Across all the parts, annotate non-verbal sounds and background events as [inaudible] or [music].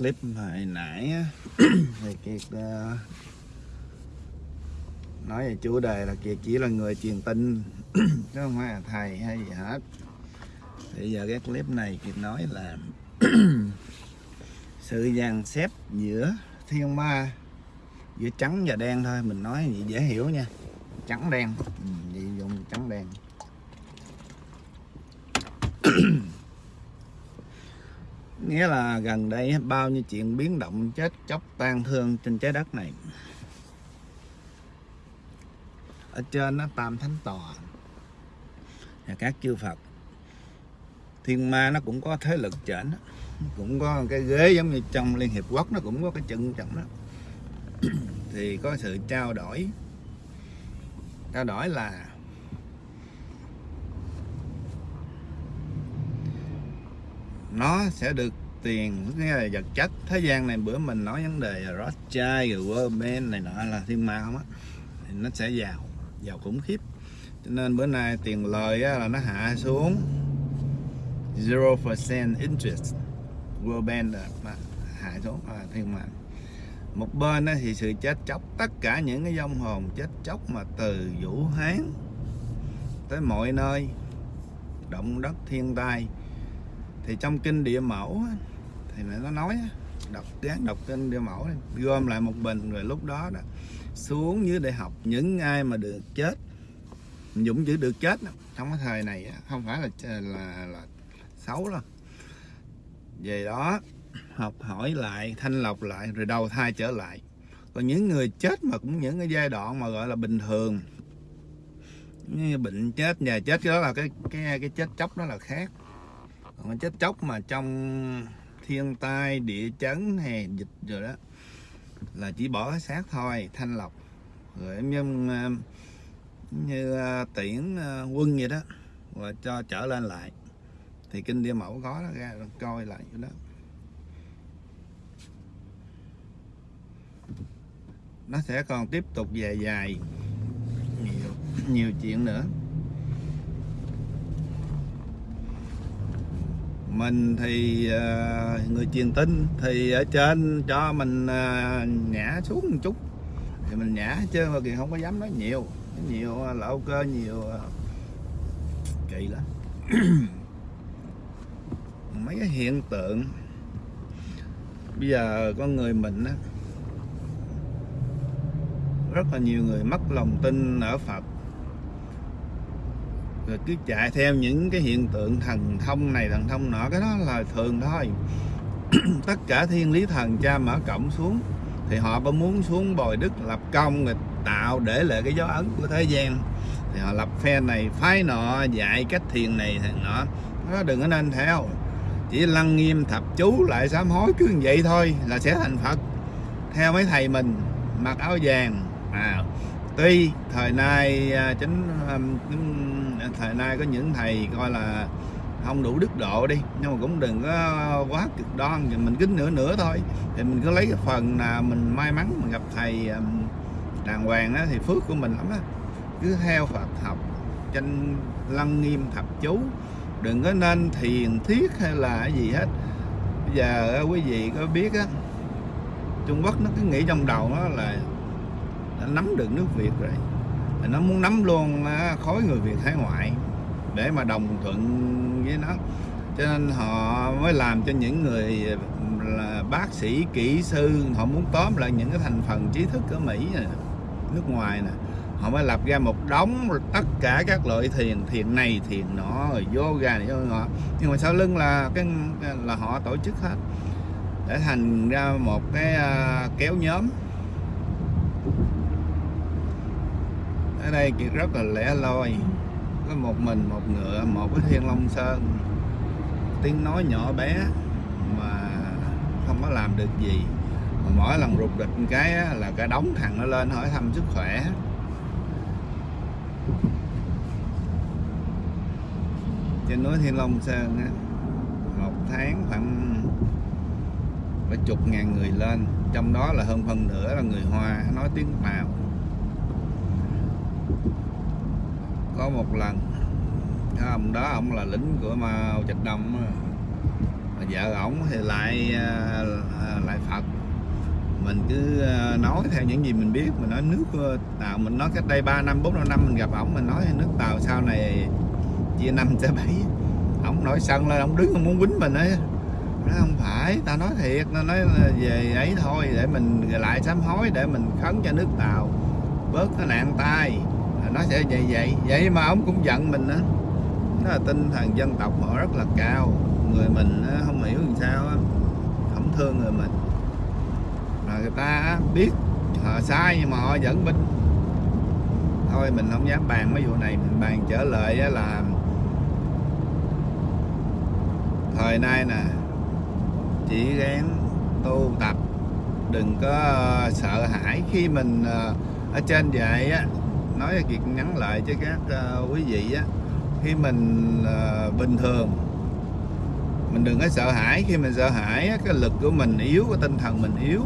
clip hồi nãy á, [clears throat] thì kiệt uh, nói về chủ đề là kiệt chỉ là người truyền tin [clears throat] chứ không phải là thầy hay gì hết. Thì giờ cái clip này kiệt nói là [clears throat] sự dàn xếp giữa thiên ma giữa trắng và đen thôi. Mình nói vậy dễ hiểu nha. Trắng đen. Ừ, vậy dùng trắng đen. Nghĩa là gần đây bao nhiêu chuyện biến động, chết chóc, tan thương trên trái đất này. Ở trên nó tam thánh tòa. Và các chư Phật. Thiên ma nó cũng có thế lực trển cũng có cái ghế giống như trong Liên Hiệp Quốc, nó cũng có cái chân trọng đó. [clears throat] Thì có sự trao đổi. Trao đổi là nó sẽ được tiền nghĩa là vật chất. Thế gian này bữa mình nói vấn đề là Rothschild rồi World này nọ là thiên ma không á. Thì nó sẽ giàu giàu khủng khiếp. Cho nên bữa nay tiền lời á, là nó hạ xuống 0% interest. World Bank mà hạ xuống là thiên ma. Một bên á, thì sự chết chóc tất cả những cái dông hồn chết chóc mà từ Vũ Hán tới mọi nơi động đất thiên tai thì trong kinh địa mẫu thì nó nói đọc gán đọc kinh địa mẫu gom lại một bình rồi lúc đó đó, xuống dưới để học những ai mà được chết, dũng chữ được chết trong cái thời này không phải là là là xấu đâu. Về đó, học hỏi lại, thanh lọc lại, rồi đầu thai trở lại. Còn những người chết mà cũng những cái giai đoạn mà gọi là bình thường. Như bệnh chết, nhà chết, cái đó là cái cái cái chết chóc đó là khác còn chết chóc mà trong thiên tai địa chấn hay dịch rồi đó là chỉ bỏ cái xác thôi thanh lọc. Rồi em ờ, như, ờ, tiễn ờ, quân vậy đó và cho trở lên lại. Thì kinh địa mẫu có nó ra coi lại cái đó. Nó sẽ còn tiếp tục dài dài nhiều nhiều chuyện nữa. Mình thì uh, người truyền tin thì ở trên cho mình uh, nhả xuống một chút. Thì mình nhả chứ mà kìa không có dám nói nhiều. Nhiều ờ, lậu cơ nhiều uh, kỳ lắm. [clears throat] Mấy cái hiện tượng. Bây giờ con người mình á rất là nhiều người mất lòng tin ở Phật rồi cứ chạy theo những cái hiện tượng thần thông này, thần thông nọ, cái đó là thường thôi. [clears throat] Tất cả thiên lý thần cha mở cổng xuống, thì họ có muốn xuống bồi đức lập công rồi tạo để lại cái dấu ấn của thế gian. Thì họ lập phe này, phái nọ, dạy cách thiền này thì nọ. Nó đừng có nên theo, chỉ lăng nghiêm thập chú lại sám hối cứ như vậy thôi là sẽ thành phật. Theo mấy thầy mình, mặc áo vàng à tuy thời nay à, chính, à, thời nay có những thầy coi là không đủ đức độ đi nhưng mà cũng đừng có quá cực đoan thì mình cứ nửa nửa thôi. Thì mình cứ lấy cái phần là mình may mắn mình gặp thầy đàng hoàng đó, thì phước của mình lắm á. Cứ theo Phật học tranh lăng nghiêm thập chú đừng có nên thiền thiết hay là cái gì hết. Bây giờ quý vị có biết á Trung Quốc nó cứ nghĩ trong đầu nó là đã nắm được nước Việt rồi. Nó muốn nắm luôn khối người Việt hải ngoại để mà đồng thuận với nó. Cho nên họ mới làm cho những người là bác sĩ kỹ sư họ muốn tóm lại những cái thành phần trí thức ở Mỹ này, nước ngoài nè. Họ mới lập ra một đống tất cả các loại thiền thiền này thiền nọ rồi yoga này nọ. Nhưng mà sau lưng là cái là họ tổ chức hết. Để thành ra một cái uh, kéo nhóm. Ở đây chỉ rất là lẻ loi. Có một mình một ngựa một cái thiên long sơn. Tiếng nói nhỏ bé mà không có làm được gì. Mà mỗi lần rụt địch một cái là cả đống thằng nó lên hỏi thăm sức khỏe. Trên núi Thiên Long Sơn á, một tháng khoảng phải chục ngàn người lên. Trong đó là hơn phần nửa là người Hoa nói tiếng Tàu. Có một lần. Ông đó, ông là lính của Mao Trạch Đông mà vợ ổng thì lại à, à, lại Phật. Mình cứ à, nói theo những gì mình biết, mình nói nước tàu. Mình nói cách đây 3 năm 4 năm mình gặp ổng, mình nói nước tàu sau này chia năm sẽ bảy. Ổng nổi sân lên, ổng đứng muốn quýnh mình ấy nó không phải, tao nói thiệt nó nói là về ấy thôi, để mình, lại sám hối, để mình khấn cho nước tàu. Bớt cái nạn tai nó sẽ vậy vậy. Vậy mà ông cũng giận mình á. Nó là tinh thần dân tộc họ rất là cao. Người mình không hiểu làm sao không thương người mình. Mà người ta biết họ sai nhưng mà họ vẫn binh. Thôi mình không dám bàn mấy vụ này. Mình bàn trở lại là thời nay nè, chỉ gán tu tập. Đừng có ờ, sợ hãi khi mình ờ, ở trên vậy á nói kiệt nhắn lại cho các uh, quý vị á. Khi mình ờ, bình thường mình đừng có sợ hãi. Khi mình sợ hãi cái lực của mình yếu cái tinh thần mình yếu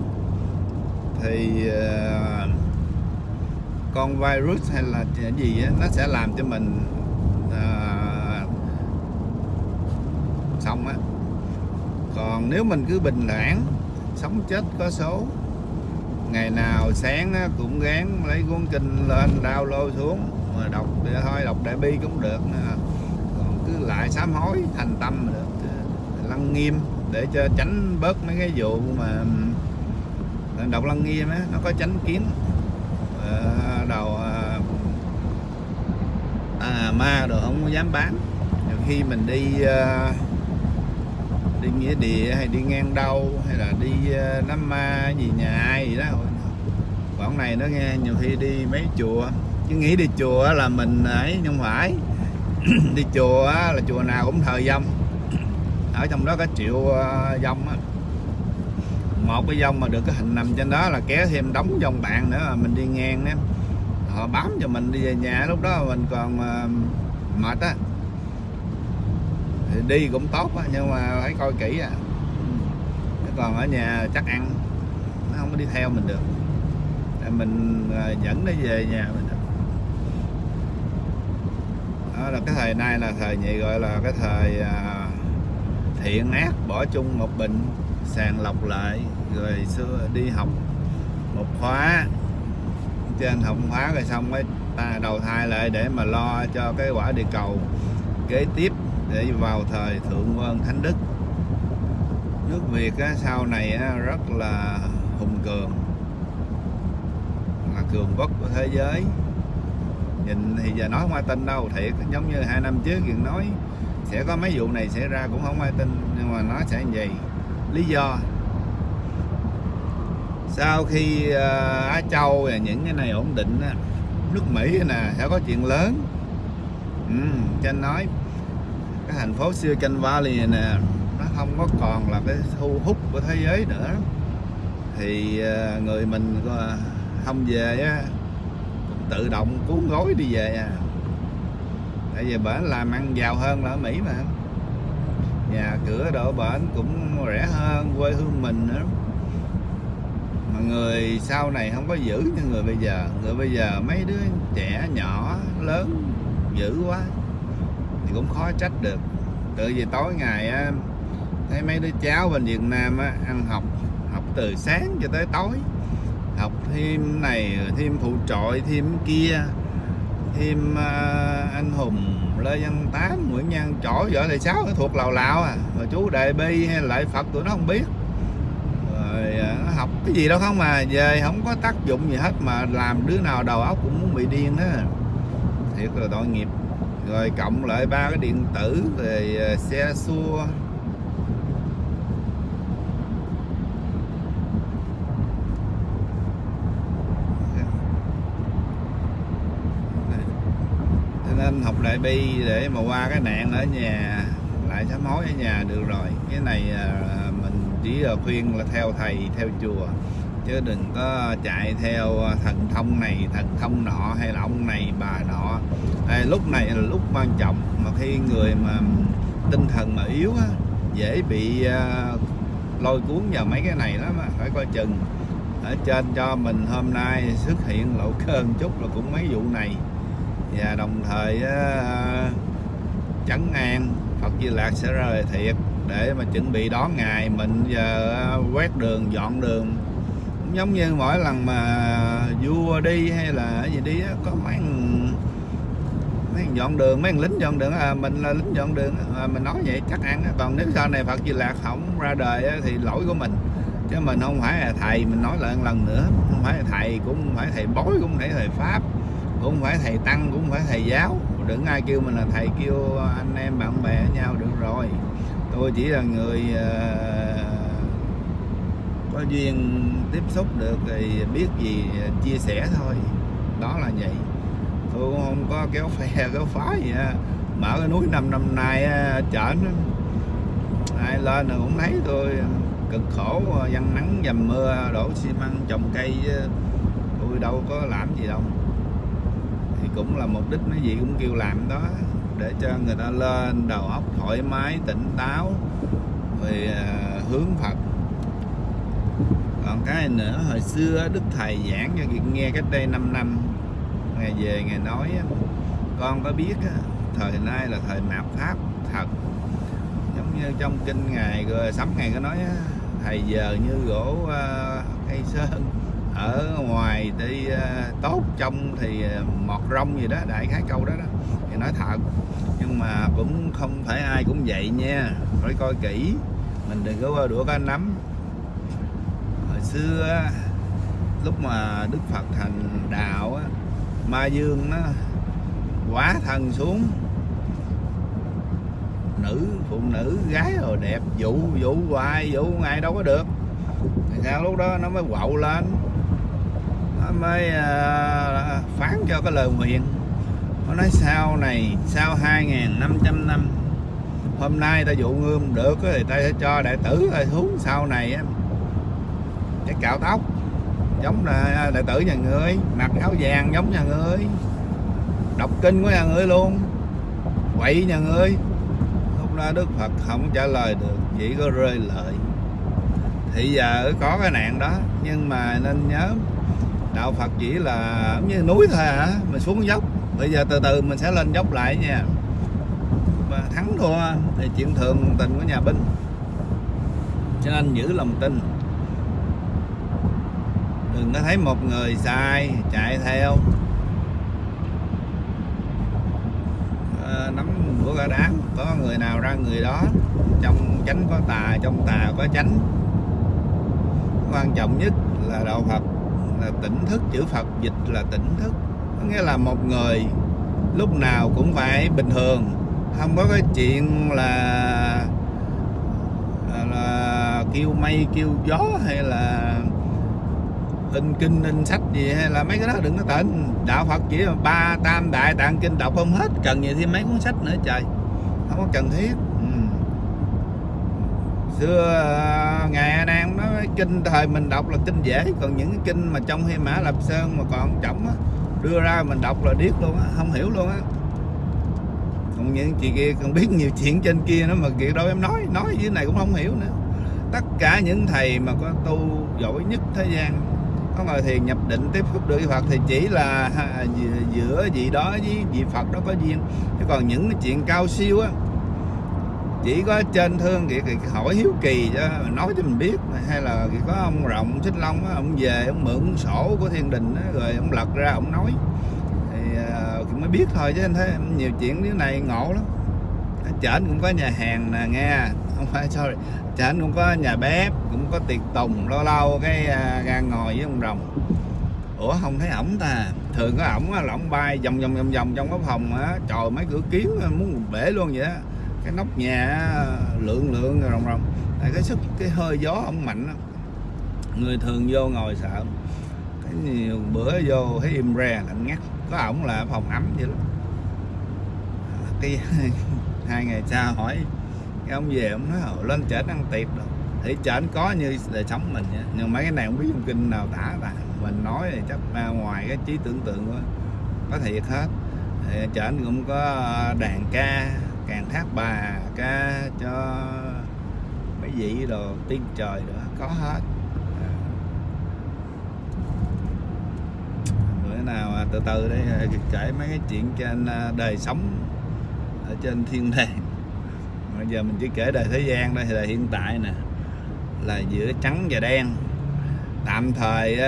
thì ờ, con virus hay là gì á, nó sẽ làm cho mình uh, xong á. Còn nếu mình cứ bình thản sống chết có số ngày nào sáng cũng gán lấy cuốn kinh lên đau lô xuống. Mà đọc để thôi đọc đại bi cũng được còn cứ lại sám hối thành tâm được. Lăng nghiêm để cho tránh bớt mấy cái vụ mà đọc lăng nghiêm á nó có tránh kiến. À, đầu à, à, ma rồi không dám bán. Khi mình đi à, đi nghĩa địa hay đi ngang đâu hay là đi ờ, uh, nắm ma gì nhà ai gì đó. Bọn này nó nghe nhiều khi đi mấy chùa chứ nghĩ đi chùa là mình ấy nhưng phải. [clears throat] Đi chùa là chùa nào cũng thờ dông. Ở trong đó có triệu ờ, dông á. Một cái dông mà được cái hình nằm trên đó là kéo thêm đóng dông bạn nữa mà mình đi ngang đó họ bám cho mình đi về nhà lúc đó mình còn ờ, mệt á thì đi cũng tốt á, nhưng mà phải coi kỹ à còn ở nhà chắc ăn nó không có đi theo mình được. Mình à, dẫn nó về nhà mình đó là cái thời nay là thời nhị gọi là cái thời à, thiện ác bỏ chung một bình sàng lọc lại rồi xưa đi học một khóa. Trên học khóa rồi xong mới ta đầu thai lại để mà lo cho cái quả địa cầu kế tiếp để vào thời thượng vân thánh đức. Nước việt á, sau này á, rất là hùng cường là cường quốc của thế giới. Nhìn thì giờ nói không ai tin đâu thiệt giống như hai năm trước chuyện nói sẽ có mấy vụ này xảy ra cũng không ai tin nhưng mà nó sẽ như vậy. Lý do sau khi uh, Á Châu và những cái này ổn định á, nước Mỹ nè sẽ có chuyện lớn. Ừ, cho anh nói cái thành phố Silicon Valley này nè, nó không có còn là cái thu hút của thế giới nữa. Thì ờ, người mình ờ, không về á tự động cuốn gối đi về à. Tại vì bển làm ăn giàu hơn là ở Mỹ mà. Nhà cửa đồ bển cũng rẻ hơn, quê hương mình nữa. Mà người sau này không có giữ như người bây giờ. Người bây giờ mấy đứa trẻ nhỏ, lớn, dữ quá cũng khó trách được. Tự vì tối ngày á, thấy mấy đứa cháu bên Việt Nam á, ăn học học từ sáng cho tới tối. Học thêm này thêm phụ trội thêm kia. Thêm uh, anh hùng lê văn tám nguyễn nhân trỏ võ thầy sáu thuộc lào lào à. Mà chú đại bi hay lại phật tụi nó không biết. Rồi uh, học cái gì đâu không mà về không có tác dụng gì hết mà làm đứa nào đầu óc cũng muốn bị điên đó thiệt là tội nghiệp rồi cộng lại ba cái điện tử về à, xe, xua. Nên học lại bi để mà qua cái nạn ở nhà, lại sám hối ở nhà được rồi. Cái này à, mình chỉ à, khuyên là theo thầy, theo chùa chứ đừng có chạy theo à, thần thông này thần thông nọ hay là ông này bà nọ. À, lúc này là lúc quan trọng mà khi người mà tinh thần mà yếu á, dễ bị à, lôi cuốn vào mấy cái này lắm á, phải coi chừng. Ở trên cho mình hôm nay xuất hiện lộ cơn chút là cũng mấy vụ này. Và đồng thời uh, chấn à, an Phật Di Lạc sẽ rời thiệt để mà chuẩn bị đón ngày mình giờ quét đường dọn đường cũng giống như mỗi lần mà vua đi hay là gì đi có mấy thằng- mấy thằng dọn đường mấy thằng lính dọn đường à, mình là lính dọn đường à, mình nói vậy chắc ăn còn nếu sau này Phật Di Lạc không ra đời thì lỗi của mình. Chứ mình không phải là thầy mình nói lại một lần nữa. Không phải là thầy cũng không phải thầy bói cũng không phải thầy pháp cũng không phải thầy tăng cũng không phải thầy giáo. Đừng ai kêu mình là thầy kêu anh em bạn bè với nhau được rồi. Tôi chỉ là người uh, có duyên tiếp xúc được thì biết gì, chia sẻ thôi. Đó là vậy. Tôi cũng không có kéo phe, [laughs] kéo phá gì á. Mở cái núi năm năm nay chở ai lên là cũng thấy tôi à, cực khổ à, dằn nắng dầm mưa, đổ xi măng, trồng cây à. tôi đâu có làm gì đâu. Thì cũng là mục đích nó gì cũng kêu làm đó, để cho người ta lên, đầu óc thoải mái, tỉnh táo, rồi hướng Phật còn cái nữa, hồi xưa Đức Thầy giảng cho Kiệt nghe cách đây 5 năm. Ngày về, Ngày nói con có biết thời nay là thời mạt Pháp, thật. Giống như trong kinh ngày rồi sắm ngày có nói thầy giờ như gỗ à, cây sơn, ở ngoài thì à, tốt trong thì à, mọt rong gì đó, đại khái câu đó đó. Thì nói thật, nhưng mà cũng không phải ai cũng vậy nha, phải coi kỹ, mình đừng có qua đũa cá nắm xưa lúc mà Đức Phật thành đạo Ma Dương nó quá thần xuống. Nữ phụ nữ gái rồi đẹp vũ vũ hoài vũ ai đâu có được. Thì sao lúc đó nó mới quậu lên. Nó mới uh, phán cho cái lời nguyện. Nó nói sau này sau 2.500 năm hôm nay ta dụ ngươi được thì ta sẽ cho đệ tử thôi xuống sau này á cái cạo tóc. Giống là đệ tử nhà ngươi. Mặc áo vàng giống nhà ngươi. Đọc kinh của nhà ngươi luôn. Quậy nhà ngươi. Lúc đó đức phật không trả lời được, chỉ có rơi lời. Thì giờ có cái nạn đó, nhưng mà nên nhớ, đạo phật chỉ là giống như núi thôi hả? Mình xuống dốc. Bây giờ từ từ mình sẽ lên dốc lại nha. Mà thắng thua thì chuyện thường tình của nhà binh cho nên giữ lòng tin đừng có thấy một người sai chạy theo. À, nắm của cả đám có người nào ra người đó trong chánh có tà trong tà có chánh. Quan trọng nhất là đạo Phật là tỉnh thức chữ Phật dịch là tỉnh thức. Có nghĩa là một người lúc nào cũng phải bình thường không có cái chuyện là là, là kêu mây kêu gió hay là in kinh in sách gì hay là mấy cái đó, đừng có tỉnh đạo Phật chỉ là ba tam đại tạng kinh đọc không hết. Cần gì thêm mấy cuốn sách nữa trời? Không có cần thiết. Ừ. xưa ngày ngài A Nan nói kinh thời mình đọc là kinh dễ, còn những cái kinh mà trong Hy Mã Lạp Sơn mà còn trọng á, đưa ra mình đọc là điếc luôn á, không hiểu luôn á. Còn những chị kia còn biết nhiều chuyện trên kia nữa mà kia đâu em nói nói dưới này cũng không hiểu nữa. Tất cả những thầy mà có tu giỏi nhất thế gian có ngồi thiền nhập định tiếp xúc được với Phật thì chỉ là giữa- vị đó với vị Phật đó có duyên. Chứ còn những cái chuyện cao siêu á chỉ có trên thương thì, thì hỏi hiếu kỳ cho nói cho mình biết. Hay là có ông rộng xích long á ông về ông mượn sổ của thiên đình á rồi ông lật ra ông nói. Thì à, thì mới biết thôi chứ anh thấy nhiều chuyện như này ngộ lắm. À, ở trển cũng có nhà hàng nè, nghe. Không phải, sorry. Trển cũng có nhà bếp, cũng có tiệc tùng, lâu lâu cái à, ra ngồi với ông rồng. Ủa, không thấy ổng ta. Thường có ổng là ổng bay vòng vòng vòng vòng trong cái phòng á. Trời, mấy cửa kiến muốn bể luôn vậy á. Cái nóc nhà lượn lượng lượng rồng rồng. Tại cái sức, cái hơi gió ổng mạnh lắm người thường vô ngồi sợ. Cái nhiều bữa vô thấy im re, lạnh ngắt. Có ổng là phòng ấm vậy lắm cái [laughs] hai ngày sau hỏi cái ông về ông nói "Ồ, lên trển ăn tiệc rồi. thì trển có như đời sống mình vậy. nhưng mấy cái này không biết dùng kinh nào tả và mình nói thì chắc ngoài cái trí tưởng tượng của có thiệt hết thì trển cũng có đàn ca càng thác bà ca cho mấy vị đồ tiên trời nữa có hết bữa nào à, từ từ đây kể mấy cái chuyện trên à, đời sống ở trên thiên đàng bây giờ mình chỉ kể đời thế gian đây là hiện tại nè, là giữa trắng và đen. Tạm thời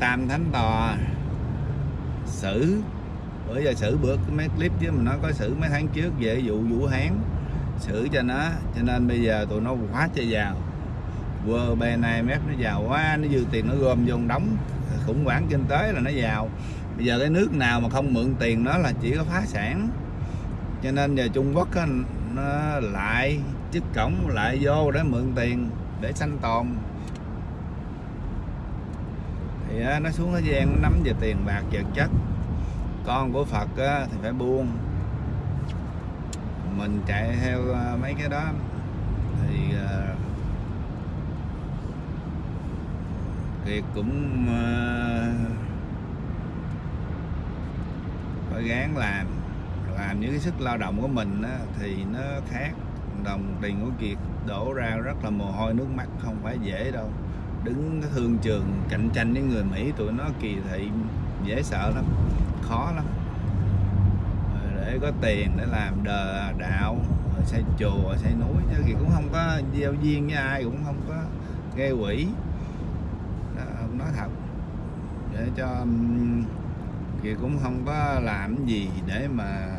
tam thánh tòa xử bữa giờ xử bữa mấy clip chứ mình nói có xử mấy tháng trước về vụ vũ hán. Xử cho nó, cho nên bây giờ tụi nó quá chơi giàu. Vừa bề này mép nó giàu quá, nó dư tiền nó gom vô đóng khủng hoảng kinh tế là nó giàu. Bây giờ cái nước nào mà không mượn tiền nó là chỉ có phá sản cho nên giờ Trung Quốc á, nó lại chức cổng lại vô để mượn tiền để sanh tồn. Thì á, nó xuống thế gian nó nắm về tiền bạc vật chất. Con của Phật á, thì phải buông. Mình chạy theo à, mấy cái đó. Thì uh, Kiệt cũng uh, phải gán làm làm những cái sức lao động của mình á, thì nó khác. Đồng tiền của Kiệt đổ ra rất là mồ hôi nước mắt không phải dễ đâu. Đứng cái thương trường cạnh tranh với người Mỹ tụi nó kỳ thị dễ sợ lắm khó lắm. Để có tiền để làm đờ đạo rồi xây chùa xây núi chứ Kiệt cũng không có giao duyên với ai cũng không có gây quỷ đó, nói thật. Để cho um, Kiệt cũng không có làm gì để mà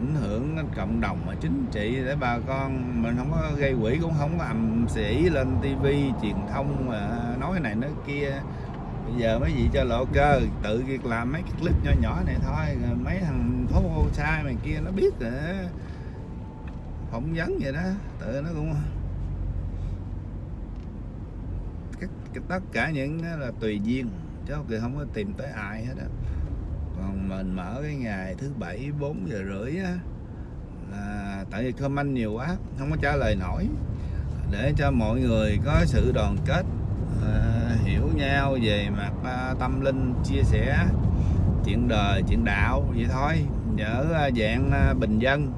ảnh hưởng đến cộng đồng mà chính trị để bà con. Mình không có gây quỹ cũng không có ầm sĩ lên tivi truyền thông mà nói này nói kia. Bây giờ mấy vị cho lộ cơ tự việc làm mấy cái clip nhỏ nhỏ này thôi. Mấy thằng phố sai mày kia nó biết rồi phỏng vấn vậy đó tự nó cũng cái, cái, tất cả những đó là tùy duyên chứ không có tìm tới ai hết á còn mình mở cái ngày thứ bảy 4 giờ rưỡi á là tại vì comment nhiều quá không có trả lời nổi. Để cho mọi người có sự đoàn kết à, hiểu nhau về mặt à, tâm linh chia sẻ chuyện đời chuyện đạo vậy thôi. Ở à, ờ, dạng à, bình dân.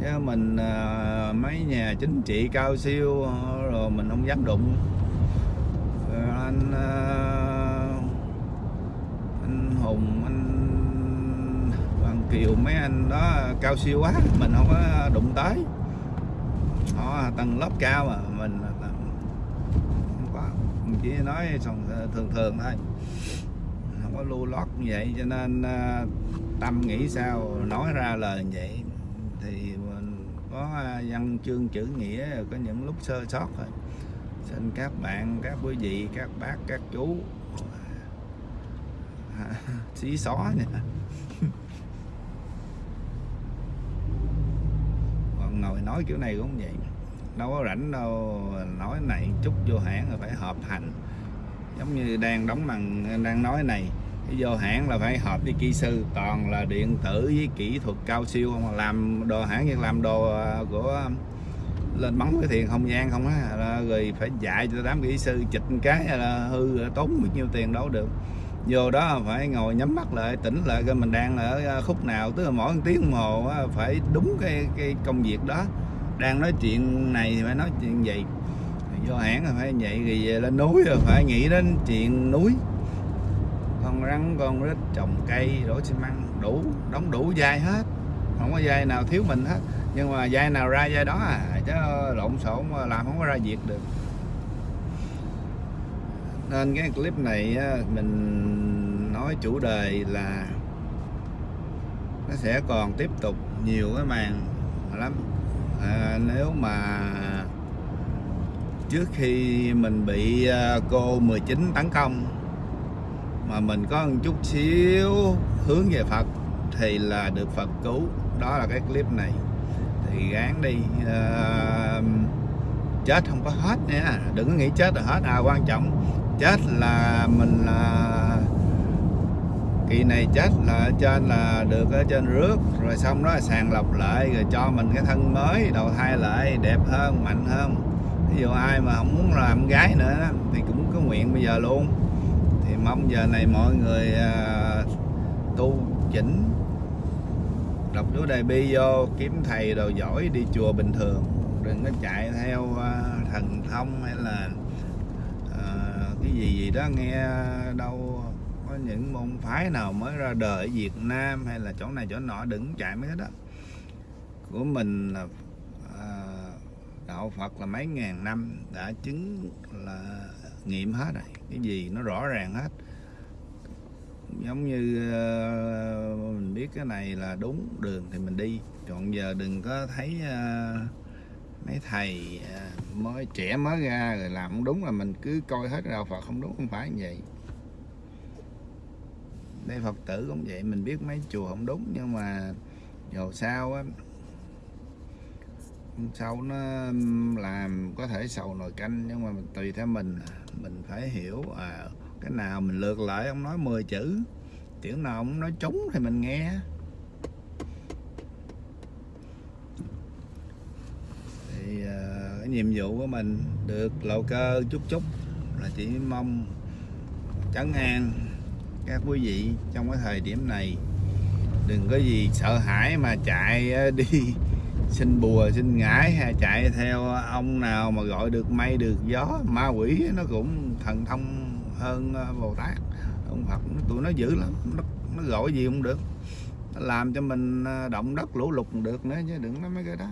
Chứ mình à, mấy nhà chính trị cao siêu rồi mình không dám đụng. Rồi anh à, anh hùng anh Hoàng Kiều mấy anh đó cao siêu quá, mình không có đụng tới. Họ tầng lớp cao mà, mình không có. Mình chỉ nói ờ, thường thường thôi. Không có lưu lót như vậy, cho nên ờ, tâm nghĩ sao, nói ra lời như vậy. Thì mình có ờ, văn chương chữ nghĩa có những lúc sơ sót thôi. Xin các bạn, các quý vị, các bác, các chú. [laughs] Xí xó nha còn ngồi nói kiểu này cũng vậy. Đâu có rảnh đâu, nói này chút vô hãng là phải hợp hành. Giống như đang đóng bằng đang nói này, cái vô hãng là phải hợp với kỹ sư. Toàn là điện tử với kỹ thuật cao siêu không à. làm đồ hãng như làm đồ à, của à, lên bắn cái thiền không gian không á. Rồi phải dạy cho đám kỹ sư, chịch cái là hư tốn bao nhiêu tiền đâu được vô đó phải ngồi nhắm mắt lại, tỉnh lại coi mình đang ở à, khúc nào. Tức là mỗi tiếng đồng hồ phải đúng cái cái công việc đó. Đang nói chuyện này thì phải nói chuyện gì vô hãng là phải vậy thì về lên núi rồi phải nghĩ đến chuyện núi. Con rắn, con rít, trồng cây, đổ xi măng, đủ, đóng đủ dai hết. Không có dai nào thiếu mình hết. Nhưng mà dai nào ra dai đó à chứ lộn xộn làm không có ra việc được nên cái clip này mình nói chủ đề là nó sẽ còn tiếp tục nhiều cái màn lắm. À, nếu mà trước khi mình bị à, cô 19 tấn công mà mình có một chút xíu hướng về Phật thì là được Phật cứu. Đó là cái clip này. Thì gán đi à, chết không có hết nha. Đừng có nghĩ chết là hết. À quan trọng chết là mình là kỳ này chết là ở trên là được ở trên rước. Rồi xong đó sàng lọc lại rồi cho mình cái thân mới đầu thai lại đẹp hơn mạnh hơn. Ví dụ ai mà không muốn làm gái nữa thì cũng có nguyện bây giờ luôn. Thì mong giờ này mọi người uh, tu chỉnh đọc chú đại bi vô kiếm thầy đồ giỏi đi chùa bình thường. Đừng có chạy theo uh, thần thông hay là gì gì đó nghe đâu. Có những môn phái nào mới ra đời ở Việt Nam hay là chỗ này chỗ nọ đừng chạy mấy cái đó. Của mình là à, đạo Phật là mấy ngàn năm đã chứng là nghiệm hết rồi. Cái gì nó rõ ràng hết. Giống như ờ, mình biết cái này là đúng đường thì mình đi. Còn giờ đừng có thấy uh, mấy thầy à, mới trẻ mới ra rồi làm không đúng là mình cứ coi hết đạo Phật không đúng không phải như vậy. Đây Phật tử cũng vậy mình biết mấy chùa không đúng nhưng mà dù sao á sau nó làm có thể sầu nồi canh nhưng mà tùy theo mình mình phải hiểu à, cái nào mình lượt lại ông nói 10 chữ chữ nào ông nói trúng thì mình nghe. Thì cái nhiệm vụ của mình được lộ cơ chút chút là chỉ mong trấn an các quý vị trong cái thời điểm này. Đừng có gì sợ hãi mà chạy ờ, [laughs] đi xin bùa xin ngải hay chạy theo ông nào mà gọi được mây được gió. Ma quỷ nó cũng thần thông hơn ờ, bồ tát. Ông phật tụi nó dữ lắm nó, nó gọi gì cũng được. Nó làm cho mình động đất lũ lụt được nữa chứ đừng nói mấy cái đó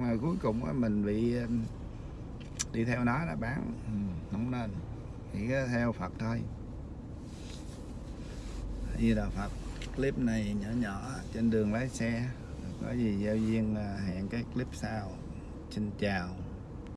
mà cuối cùng á, mình bị đi theo nó là bán. Ừ, không nên. Chỉ theo phật thôi. Như là phật clip này nhỏ nhỏ trên đường lái xe có gì giao duyên là hẹn cái clip sau. Xin chào.